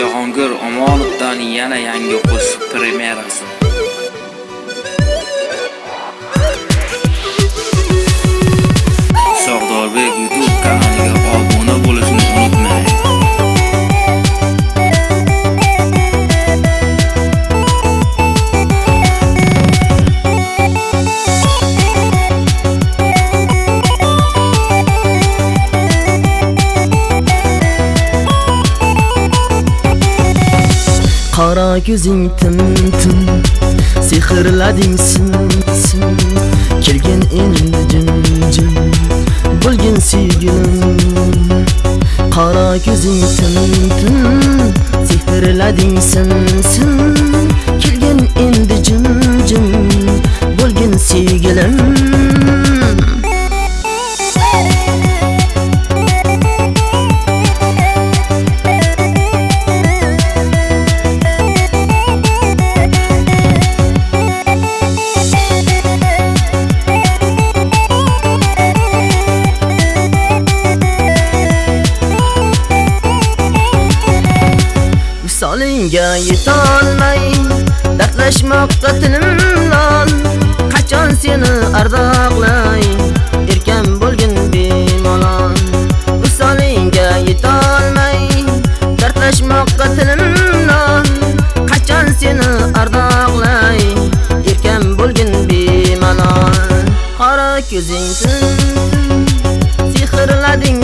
Jahongir Omonovdan yana yangi qo'shiq premyerasi. Qora ko'zing tim tim. Sehrlading sim sim Kelgin endi jim jim. Bo'lgin sevgilim. Qora ko'zing tim tim. Sehrlading sim xayolingga yetolmay Dardlashmoqqa tilim lol Qachon seni ardoqlay Erkan bo'lgin bemalol? Visolingga yetolmay Dardlashmoqqa tilim lol Qachon seni ardoqlay Erkan bo'lgin bemalol? Qora ko'zing tim Sehrlading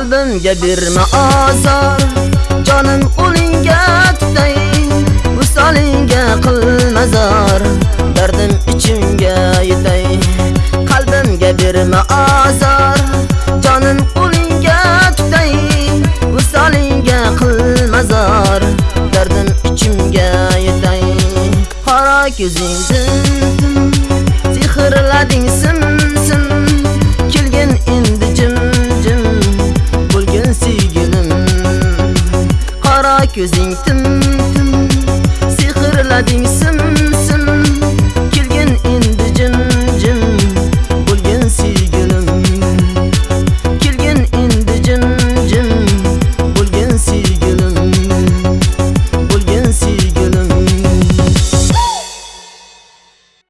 qalbimga berma azor jonim qo'lingga tutay visolingga qilma zor dardim ichimga yetay qalbimga berma azor jonim qo'lingga tutay visolingga qilma zor dardim ichimga yetay qora ko'zingdan sehrlading ko'zing tim tim sehrlading sim